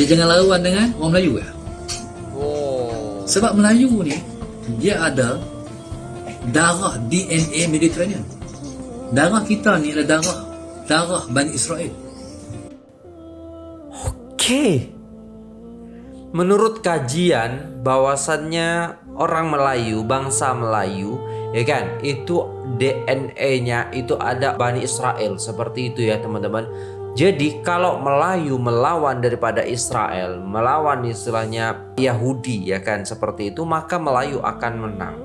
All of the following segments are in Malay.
Dia jangan lawan dengan orang Melayu ya. Oh. Sebab Melayu ni dia ada darah DNA Mediterranean. Darah kita ni adalah darah darah Bani Israel. Oke. Menurut kajian bahwasannya orang Melayu, bangsa Melayu, ya kan, itu DNA-nya itu ada Bani Israel seperti itu ya teman-teman. Jadi kalau Melayu melawan daripada Israel, melawan istilahnya Yahudi ya kan seperti itu, maka Melayu akan menang.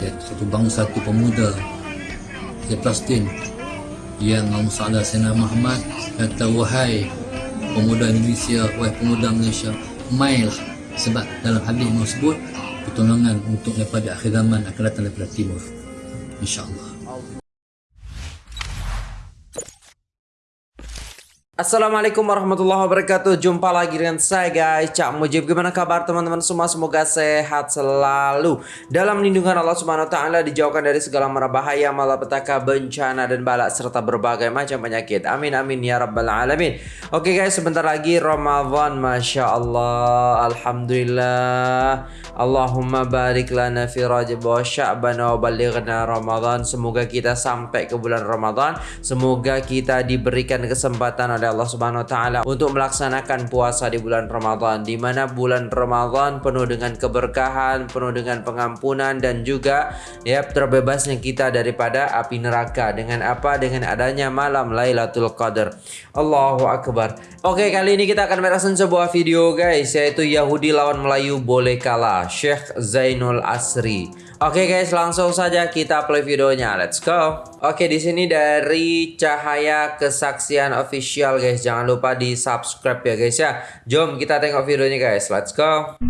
Ya, satu bangsa, satu pemuda di Palestin yang Allah Sayyidina Muhammad kata wahai pemuda Indonesia, wahai pemuda Malaysia, mailah sebab dalam hadis tersebut pertolongan untuk daripada akhir zaman akan datang daripada timur. InsyaAllah. Assalamualaikum warahmatullahi wabarakatuh. Jumpa lagi dengan saya guys. Cak Mujib Gimana kabar teman-teman semua? Semoga sehat selalu. Dalam lindungan Allah subhanahu wa ta'ala Dijauhkan dari segala mara bahaya Malapetaka bencana dan balak Serta berbagai macam penyakit. Amin amin ya rabbal alamin. Oke guys sebentar lagi Ramadan Masya Allah. Alhamdulillah. Allahumma barik lana fi rajab wa sya'ban wa balighna Ramadan. Semoga kita sampai ke bulan Ramadan. Semoga kita diberikan kesempatan oleh Allah Subhanahu wa taala untuk melaksanakan puasa di bulan Ramadan di mana bulan Ramadan penuh dengan keberkahan, penuh dengan pengampunan dan juga ya terbebasnya kita daripada api neraka dengan apa dengan adanya malam Lailatul Qadar. Allahu akbar. Oke, kali ini kita akan merasakan sebuah video guys yaitu Yahudi lawan Melayu boleh kalah. Syekh Zainul Asri. Oke guys, langsung saja kita play videonya. Let's go. Oke, di sini dari Cahaya Kesaksian Official guys. Jangan lupa di subscribe ya guys ya. Jom kita tengok videonya guys. Let's go.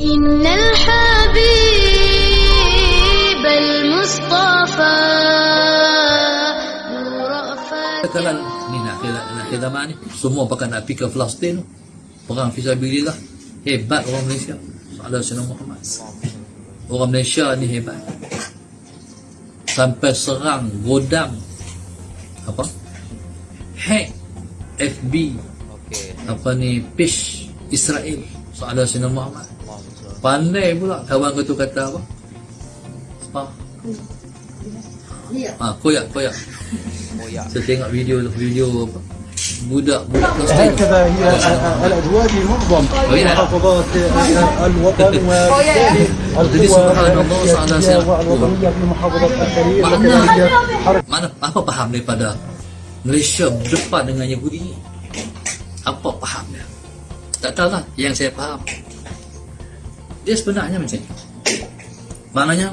Innal habib al-mustafa Katakan ni nak kira nak kira ni semua pakai nak pergi ke Palestin perang fisabilillah hebat orang Malaysia ada Sayyidina Muhammad. Orang Malaysia ni hebat. Sampai serang godam. Apa? Hack FB okay. apa ni? Page Israel. Soalan Sayyidina Muhammad. Pandai pula kawan tu kata apa? Apa Ah, koyak, koyak. Koyak. Saya tengok video video apa? budak-budak هكذا هي الاجواء معظم محافظات الوطن وبالتالي القوى الوطنيه في محافظه الخليل وكذلك mana apa faham daripada Malaysia berdepan dengan Yahudi apa fahamnya tak tahu lah yang saya faham dia sebenarnya macam ni maknanya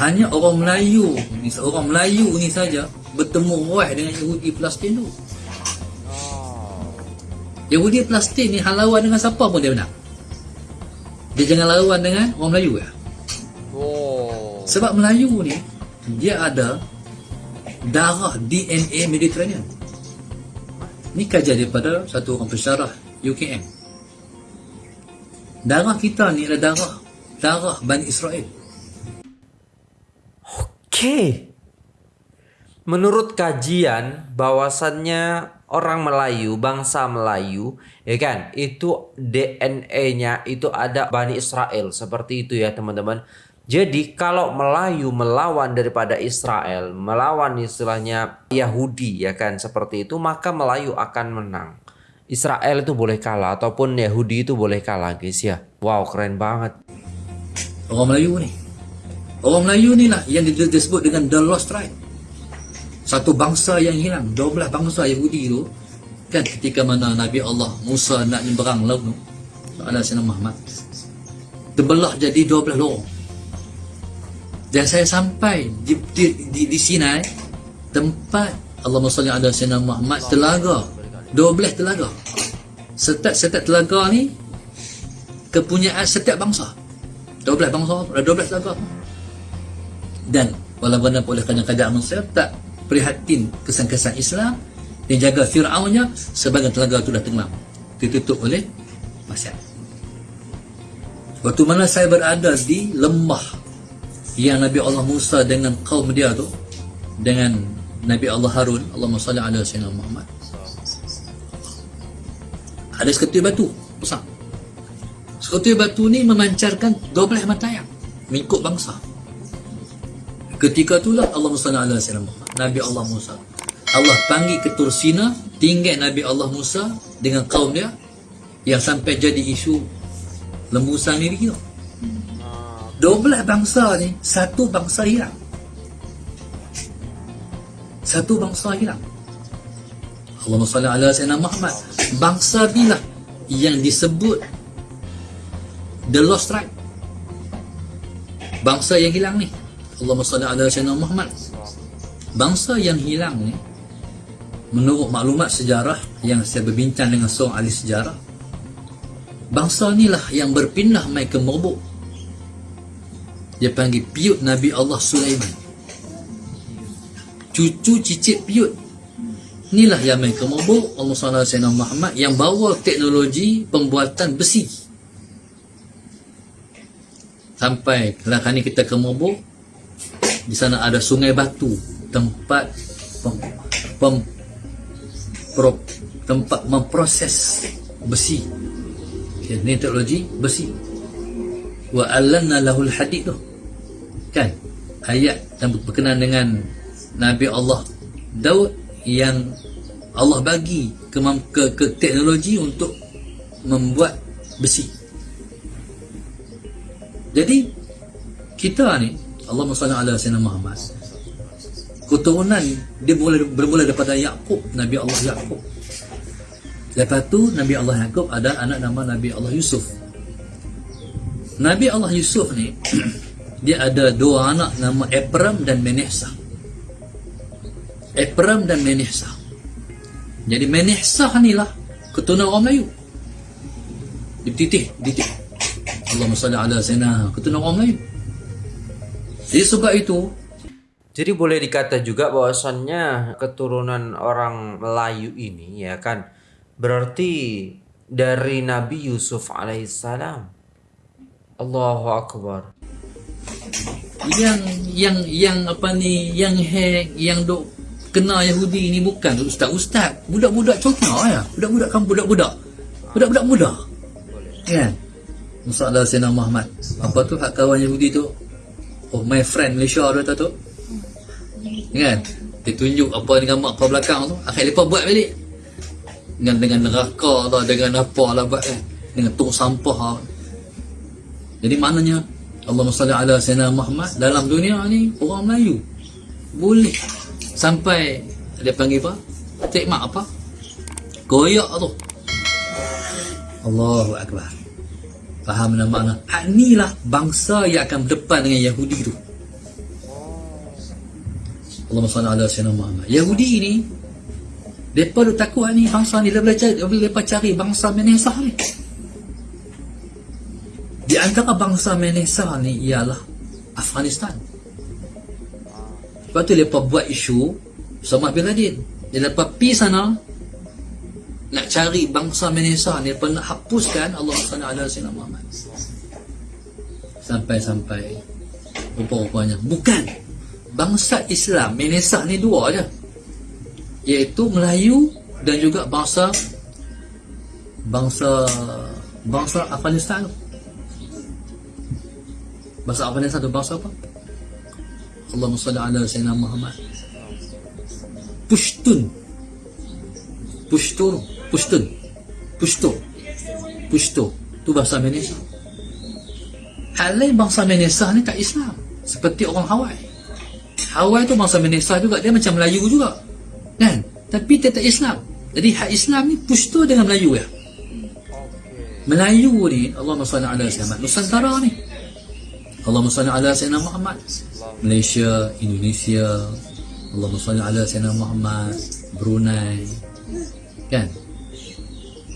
hanya orang Melayu orang Melayu ni saja bertemu wah dengan Yahudi Palestin tu Yahudi Palestin ni hal lawan dengan siapa pun dia menang. Dia jangan lawan dengan orang Melayu ya. Oh. Sebab Melayu ni dia ada darah DNA Mediterranean. Ni kajian daripada satu orang pensyarah UKM. Darah kita ni adalah darah darah Bani Israel. Okey. Menurut kajian bahwasannya orang Melayu, bangsa Melayu, ya kan? Itu DNA-nya itu ada Bani Israel seperti itu ya, teman-teman. Jadi kalau Melayu melawan daripada Israel, melawan istilahnya Yahudi ya kan seperti itu, maka Melayu akan menang. Israel itu boleh kalah ataupun Yahudi itu boleh kalah guys ya. Wow, keren banget. Orang Melayu ni. Orang Melayu ni lah yang disebut dengan the lost tribe satu bangsa yang hilang. Dua belah bangsa Yahudi tu kan ketika mana Nabi Allah Musa nak nyeberang laut tu ada Sayyidina Muhammad terbelah jadi dua belah lorong. Dan saya sampai di, di, di, di Sinai tempat Allah Musa ada Sayyidina Muhammad telaga. Dua belah telaga. Setiap setiap telaga ni kepunyaan setiap bangsa. Dua belah bangsa dua belah telaga. Dan walaupun oleh kadang-kadang manusia tak prihatin kesan-kesan Islam dan jaga Fir'aunnya sebagai telaga itu dah tenggelam. Ditutup oleh pasir waktu mana saya berada di lembah yang Nabi Allah Musa dengan kaum dia tu dengan Nabi Allah Harun Allahumma salli ala sayyidina Muhammad. Ada seketui batu besar. Seketui batu ni memancarkan 12 matayang mengikut bangsa. Ketika itulah Allah Musa ala salam Nabi Allah Musa. Allah panggil ke Tursina tinggal Nabi Allah Musa dengan kaum dia yang sampai jadi isu lembusan ni gitu 12 bangsa ni satu bangsa hilang. Satu bangsa hilang. Allahumma salli ala sayyidina Muhammad. Bangsa bila yang disebut the lost tribe. Bangsa yang hilang ni. Allahumma salli ala sayyidina Muhammad bangsa yang hilang ni menurut maklumat sejarah yang saya berbincang dengan seorang ahli sejarah bangsa ni lah yang berpindah mai ke Mobok dia panggil piut Nabi Allah Sulaiman. Cucu cicit piut. Inilah yang main ke mabuk Allah SWT Muhammad yang bawa teknologi pembuatan besi. Sampai kalau kita ke mabuk di sana ada sungai batu tempat pem, pem, pro, tempat memproses besi. Okay, ini teknologi besi. Wa alanna lahul hadid tu. Kan? Ayat yang berkenaan dengan Nabi Allah Daud yang Allah bagi ke, ke, ke teknologi untuk membuat besi. Jadi kita ni Allah SWT ala Sayyidina Muhammad keturunan dia mula, bermula daripada Yaakob Nabi Allah Yaakob. Lepas tu Nabi Allah Yaakob ada anak nama Nabi Allah Yusuf. Nabi Allah Yusuf ni dia ada dua anak nama Ephraim dan Menehsah Ephraim dan Menehsah jadi Menehsah ni lah keturunan orang Melayu. Dititih dititih Allahumma salli ala sayyidina keturunan orang Melayu. Jadi sebab itu jadi boleh dikata juga bahwasannya keturunan orang Melayu ini ya kan berarti dari Nabi Yusuf alaihissalam. Allahu akbar. yang yang yang apa ni yang hack yang dok kena Yahudi ni bukan ustaz-ustaz. Budak-budak cokna ya. Budak-budak kan budak-budak. Budak-budak muda. Kan? Musa Sayyidina Muhammad. Apa tu hak kawan Yahudi tu? Oh my friend Malaysia tu tu kan dia tunjuk apa dengan mak kau belakang tu akhir lepas buat balik. Dengan dengan neraka lah dengan apa lah buat kan dengan tong sampah lah. jadi maknanya Allah salli ala sayyidina Muhammad dalam dunia ni orang Melayu boleh sampai dia panggil apa? Tekmak apa? Goyak tu. Allahu Akbar. Faham nama makna hak ni lah bangsa yang akan berdepan dengan Yahudi tu Allahumma salli ala Muhammad. Yahudi ni mereka tu takut ni bangsa ni boleh cari, boleh cari bangsa Menesah ni. Di antara bangsa Menesah ni ialah Afghanistan. Lepas tu mereka buat isu sama bin Laden. Dia lepas pergi sana nak cari bangsa Menesah ni mereka nak hapuskan Allah SWT Muhammad sampai-sampai rupa-rupanya bukan bangsa Islam Menesah ni dua je. Iaitu Melayu dan juga bangsa bangsa bangsa Afghanistan bangsa Afghanistan tu bangsa apa? Allahumma salli ala sayyidina Muhammad. Pushtun. Pushtun. Pushtun. Pushto. Pushto. Tu bahasa Malaysia. Hal lain bangsa Malaysia ni tak Islam. Seperti orang Hawaii Hawaii tu bangsa Malaysia juga dia macam Melayu juga kan? Tapi dia tak Islam. Jadi hak Islam ni Pushto dengan Melayu ya? Melayu ni Allah SWT ala sahabat Nusantara ni. Allah SWT ala sahabat Muhammad. Malaysia Indonesia. Allah SWT ala sahabat Muhammad. Brunei. Kan?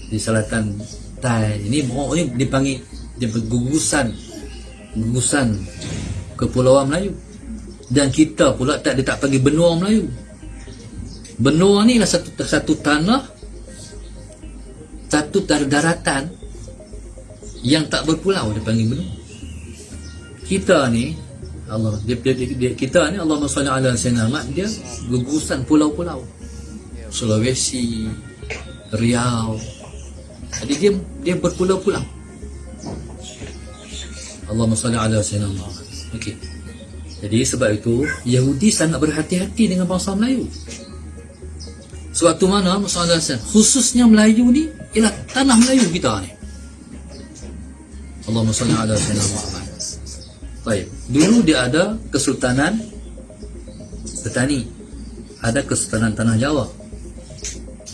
Di selatan Thai. Ini oh, ini dipanggil dia bergugusan. Gugusan kepulauan Melayu dan kita pula tak dia tak panggil benua Melayu benua ni lah satu satu tanah satu daratan yang tak berpulau dia panggil benua kita ni Allah dia, dia, dia, dia kita ni Allah SWT ala Muhammad dia gugusan pulau-pulau Sulawesi Riau Jadi dia dia berpulau-pulau. Allahumma salli ala sayyidina Muhammad. Okey. Jadi sebab itu Yahudi sangat berhati-hati dengan bangsa Melayu. Suatu mana Muhammad SAW khususnya Melayu ni ialah tanah Melayu kita ni. Allahumma salli ala sayyidina Muhammad. Baik. Dulu dia ada Kesultanan Petani. Ada Kesultanan Tanah Jawa.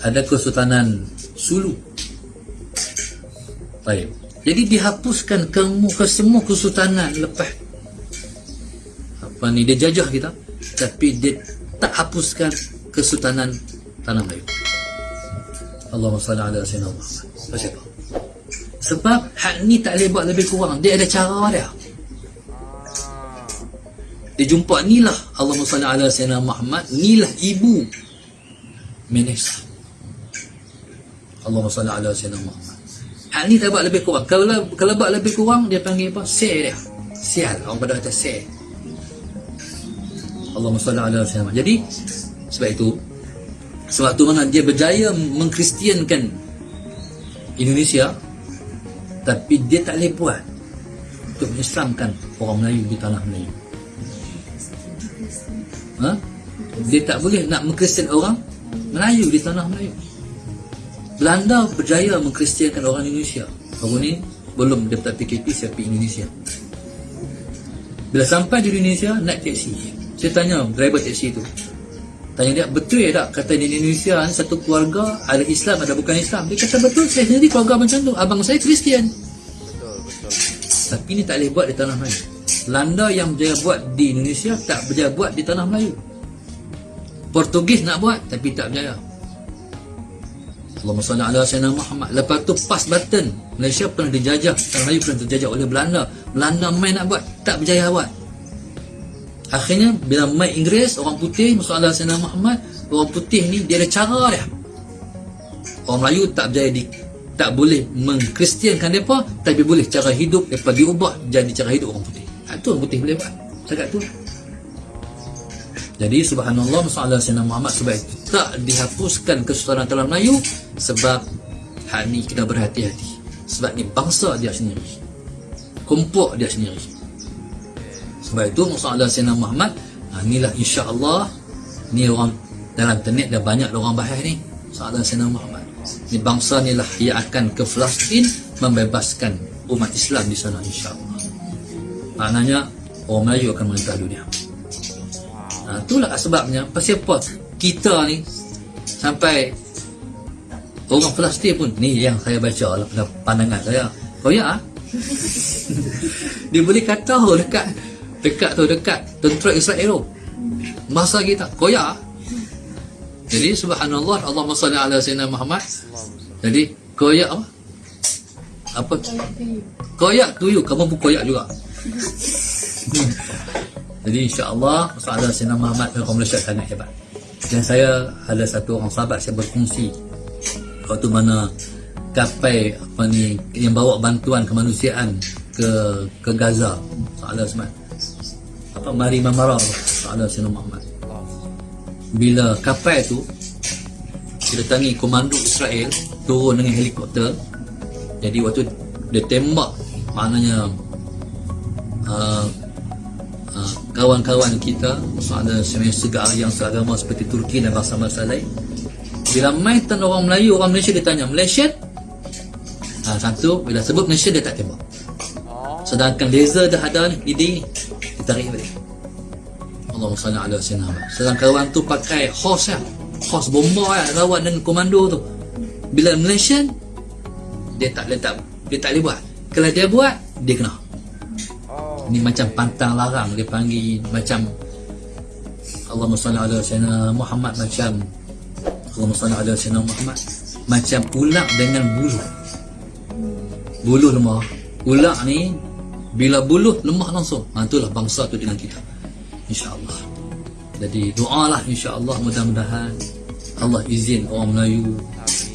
Ada Kesultanan Sulu. Baik. Jadi dihapuskan ke semua kesultanan lepas apa ni dia jajah kita tapi dia tak hapuskan kesultanan tanah Melayu. Allahumma salli ala sayyidina Muhammad. Sebab sebab hak ni tak boleh buat lebih kurang. Dia ada cara dia. Dia jumpa ni lah Allahumma salli ala sayyidina Muhammad. Ni lah ibu Menes. Allahumma salli ala sayyidina Muhammad. Hak ni tak buat lebih kurang. Kalau kalau buat lebih kurang dia panggil apa? Sel dia. Sial. Orang pada kata sel. Allahumma salli ala sayyidina. Jadi sebab itu sewaktu mana dia berjaya mengkristiankan Indonesia tapi dia tak boleh buat untuk mengislamkan orang Melayu di tanah Melayu. Ha? Dia tak boleh nak mengkristian orang Melayu di tanah Melayu. Belanda berjaya mengkristiankan orang Indonesia. Baru ni belum dia tak PKP siapa Indonesia. Bila sampai di Indonesia naik teksi. Saya tanya driver teksi tu. Tanya dia betul ya tak kata di Indonesia ni satu keluarga ada Islam ada bukan Islam. Dia kata betul saya sendiri keluarga macam tu. Abang saya Kristian. Betul, betul. Tapi ni tak boleh buat di tanah Melayu. Belanda yang berjaya buat di Indonesia tak berjaya buat di tanah Melayu. Portugis nak buat tapi tak berjaya. Allahumma salli ala sayyidina Muhammad. Lepas tu pas button. Malaysia pernah dijajah, tanah Melayu pernah dijajah oleh Belanda. Belanda main nak buat, tak berjaya buat. Akhirnya bila main Inggeris, orang putih masuk ala sayyidina Muhammad, orang putih ni dia ada cara dia. Orang Melayu tak berjaya di tak boleh mengkristiankan mereka tapi boleh cara hidup mereka diubah jadi cara hidup orang putih. Itu orang putih boleh buat. Cakap tu. Jadi subhanallah masalah Sayyidina Muhammad sebab itu tak dihapuskan kesultanan dalam Melayu sebab hal ni kita berhati-hati. Sebab ni bangsa dia sendiri. Kumpul dia sendiri. Sebab itu masalah Sayyidina Muhammad ha, inilah insya-Allah ni orang dalam internet dah banyak orang bahas ni masalah Sayyidina Muhammad. Ni bangsa ni lah yang akan ke Palestin membebaskan umat Islam di sana insya-Allah. Maknanya orang Melayu akan merintah dunia. Ha, itulah sebabnya pasal apa kita ni sampai orang Palestin pun ni yang saya baca lah pandangan saya. Oh ya? Dia boleh kata oh, dekat dekat tu dekat tentera Israel tu. Masa kita. Koyak. Jadi subhanallah Allahumma salli ala sayyidina Muhammad. Jadi koyak apa? Apa? Koyak tuyu kamu pun koyak juga. Jadi insya-Allah masalah Sayyidina Muhammad dan kaum Malaysia sangat hebat. Dan saya ada satu orang sahabat saya berkongsi waktu mana kapal apa ni yang bawa bantuan kemanusiaan ke ke Gaza. Soalan semua. Mari Mamara soalan Sayyidina Muhammad. Bila kapal tu didatangi komando Israel turun dengan helikopter jadi waktu dia tembak maknanya uh, uh, kawan-kawan kita ada segar yang seagama seperti Turki dan bangsa-bangsa lain bila main tan orang Melayu orang Malaysia dia tanya Malaysia ha, satu bila sebut Malaysia dia tak tembak. Sedangkan laser dah ada ni di ditarik balik Allahumma salli ala sayyidina Muhammad sedangkan kawan tu pakai horse ya horse bomba ya lawan dengan komando tu. Bila Malaysia dia tak dia tak dia tak boleh buat. Kalau dia buat dia kena. Oh. ni macam pantang larang dia panggil macam Allahumma salli ala sayyidina Muhammad macam Allahumma salli ala sayyidina Muhammad macam ular dengan buluh. Buluh lemah. Ular ni bila buluh lemah langsung ha, itulah bangsa tu dengan kita insyaAllah. Jadi doalah insyaAllah mudah-mudahan Allah izin orang Melayu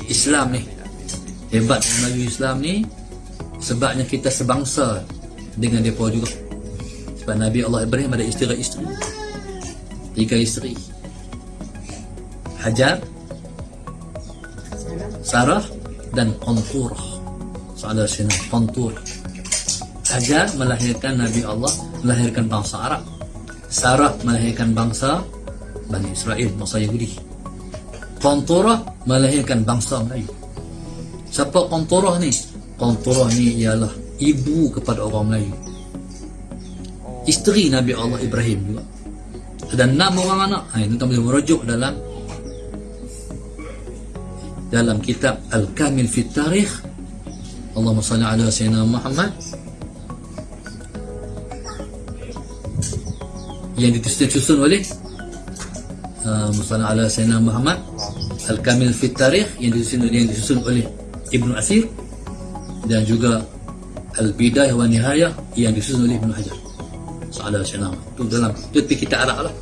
Islam ni. Hebat orang Melayu Islam ni sebabnya kita sebangsa dengan mereka juga. Sebab Nabi Allah Ibrahim ada isteri-isteri tiga isteri. Hajar Sarah dan Qanturah Salah sini Qantur Hajar melahirkan Nabi Allah melahirkan bangsa Arab Sarah melahirkan bangsa Bani Israel bangsa Yahudi. Qanturah melahirkan bangsa Melayu. Siapa Qanturah ni? Qanturah ni ialah ibu kepada orang Melayu. Isteri Nabi Allah Ibrahim juga. Dan enam orang anak. Ha, ini boleh merujuk dalam dalam kitab Al-Kamil Fit Tarikh. Allahumma salli ala Sayyidina Muhammad yang disusun oleh uh, Musalla ala Sayyidina Muhammad Al-Kamil Fit Tarikh yang disusun, yang disusun oleh Ibnu Asir dan juga Al-Bidayah wa Nihayah yang disusun oleh Ibnu Hajar. Sa'ala Syinam itu dalam itu kita Arab lah.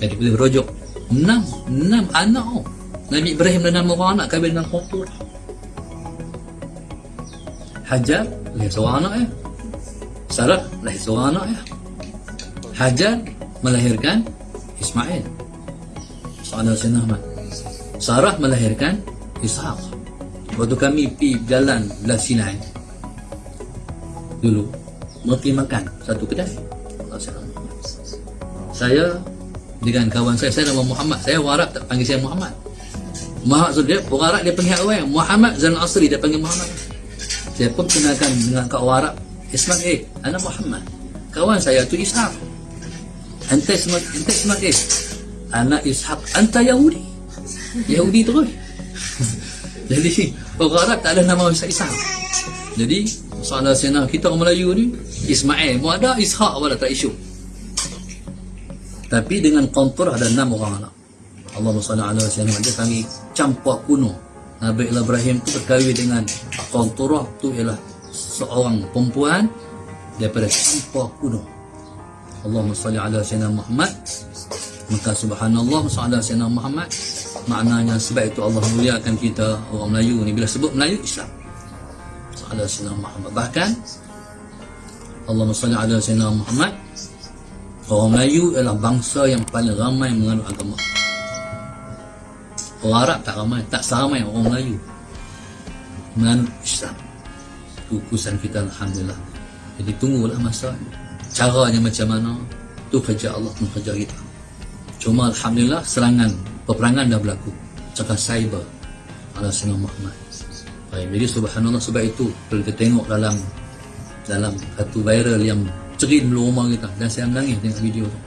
Jadi boleh merujuk enam enam anak oh. Nabi Ibrahim dan enam orang anak kahwin dengan Qantur Hajar lahir seorang anak ya. Sarah lahir seorang anak ya. Hajar melahirkan Ismail. Sa'ala Syinam Sarah melahirkan Ishaq. Waktu kami pergi jalan belah Sinai dulu pergi makan satu kedai. Saya dengan kawan saya saya nama Muhammad. Saya Arab tak panggil saya Muhammad. Muhammad dia orang Arab dia panggil awal Muhammad Zan Asri dia panggil Muhammad. Saya pun kenalkan dengan kau orang Arab Ismail eh anak Muhammad. Kawan saya tu Ishaq semua ente semua eh anak Ishaq anta Yahudi. Yahudi terus jadi orang Arab tak ada nama Ishaq jadi soalan senang kita orang Melayu ni Ismail mau ada Ishaq pun tak isu. Tapi dengan kontur ada enam orang anak. Allah SWT dia kami campur kuno. Nabi Ibrahim tu berkahwin dengan kontur tu ialah seorang perempuan daripada campur kuno Allahumma salli ala sayyidina Muhammad maka subhanallah sallallahu alaihi Muhammad maknanya sebab itu Allah muliakan kita orang Melayu ni bila sebut Melayu Islam sallallahu alaihi Muhammad bahkan Allahumma salli ala sayyidina Muhammad Orang Melayu adalah bangsa yang paling ramai menganut agama. Orang Arab tak ramai, tak seramai orang Melayu menganut Islam. Itu kusan kita Alhamdulillah. Jadi tunggulah masa caranya macam mana tu kerja Allah pun kerja kita. Cuma Alhamdulillah serangan peperangan dah berlaku. Cakap cyber ala Sayyidina Muhammad. Baik, jadi subhanallah sebab itu kalau kita tengok dalam dalam satu viral yang cerin dulu rumah kita dan saya menangis tengok video tu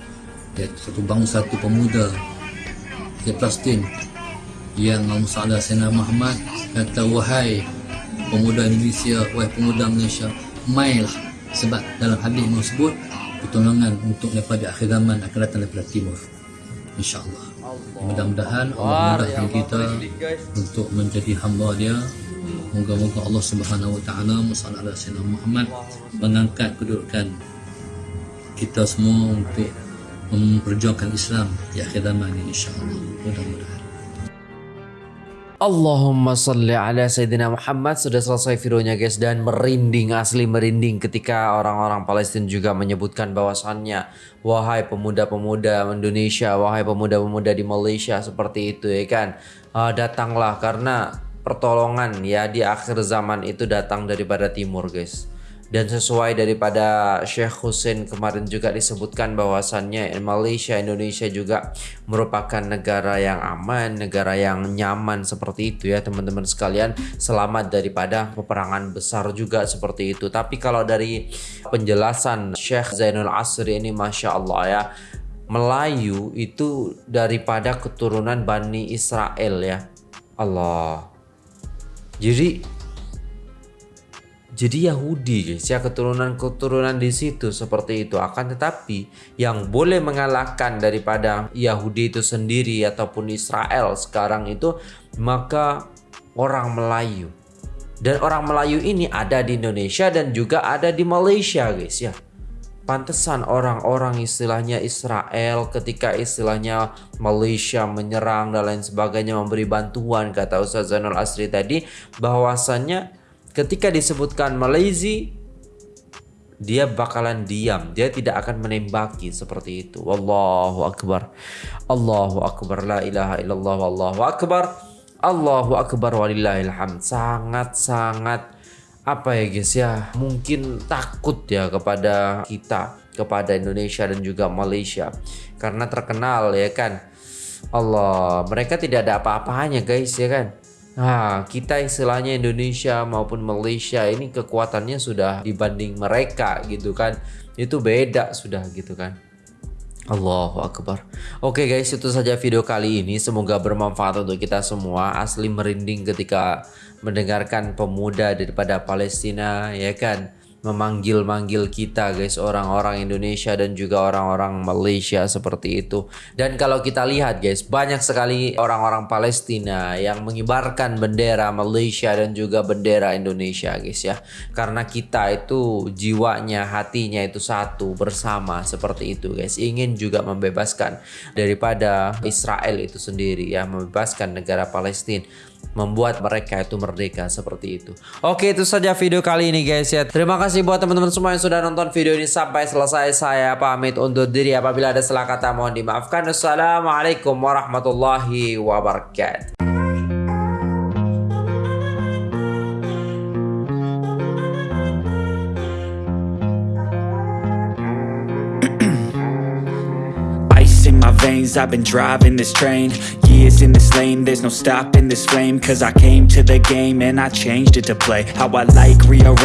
ya, satu bangsa satu pemuda di Palestin yang Musa Sena Muhammad kata wahai pemuda Indonesia wahai pemuda Malaysia mailah sebab dalam hadis tersebut pertolongan untuk daripada akhir zaman akan datang daripada timur. insyaAllah. Mudah-mudahan Allah mudahkan kita untuk menjadi hamba dia. Moga-moga Allah Subhanahu Wa Taala Musa Muhammad mengangkat kedudukan kita semua untuk memperjuangkan Islam di akhir zaman ini insyaAllah. Mudah-mudahan Allahumma salli ala Sayyidina Muhammad. Sudah selesai videonya guys Dan merinding asli merinding Ketika orang-orang Palestina juga menyebutkan bahwasannya Wahai pemuda-pemuda Indonesia Wahai pemuda-pemuda di Malaysia Seperti itu ya kan? Uh, Datanglah karena pertolongan ya di akhir zaman itu datang daripada timur guys dan sesuai daripada Syekh Hussein kemarin juga disebutkan bahwasannya Malaysia Indonesia juga merupakan negara yang aman negara yang nyaman seperti itu ya teman-teman sekalian. Selamat daripada peperangan besar juga seperti itu. Tapi kalau dari penjelasan Syekh Zainul Asri ini Masya Allah ya Melayu itu daripada keturunan Bani Israel ya. Allah. Jadi jadi Yahudi guys ya keturunan-keturunan di situ seperti itu. Akan tetapi yang boleh mengalahkan daripada Yahudi itu sendiri ataupun Israel sekarang itu maka orang Melayu. Dan orang Melayu ini ada di Indonesia dan juga ada di Malaysia guys ya. Pantesan orang-orang istilahnya Israel ketika istilahnya Malaysia menyerang dan lain sebagainya memberi bantuan kata Ustaz Zainul Asri tadi bahwasannya ketika disebutkan Malaysia dia bakalan diam. Dia tidak akan menembaki seperti itu. Wallahu akbar. Allahu akbar. La ilaha illallah. Wallahu akbar. Allahu akbar. Walillahilham sangat-sangat apa ya guys ya? Mungkin takut ya kepada kita kepada Indonesia dan juga Malaysia. Karena terkenal ya kan? Allah mereka tidak ada apa-apanya guys ya kan Nah, kita istilahnya Indonesia maupun Malaysia ini kekuatannya sudah dibanding mereka gitu kan. Itu beda sudah gitu kan. Allahu Akbar Oke guys itu saja video kali ini Semoga bermanfaat untuk kita semua Asli merinding ketika mendengarkan pemuda daripada Palestina Ya kan memanggil-manggil kita guys orang-orang Indonesia dan juga orang-orang Malaysia seperti itu. Dan kalau kita lihat guys banyak sekali orang-orang Palestina yang mengibarkan bendera Malaysia dan juga bendera Indonesia guys ya. Karena kita itu jiwanya hatinya itu satu bersama seperti itu guys. Ingin juga membebaskan daripada Israel itu sendiri ya membebaskan negara Palestina membuat mereka itu merdeka seperti itu. Oke, itu saja video kali ini guys ya. Terima kasih buat teman-teman semua yang sudah nonton video ini sampai selesai. Saya pamit undur diri apabila ada salah kata mohon dimaafkan. Wassalamualaikum warahmatullahi wabarakatuh. I've been driving this train. Years in this lane, there's no stopping this flame. Cause I came to the game and I changed it to play. How I like, rearrange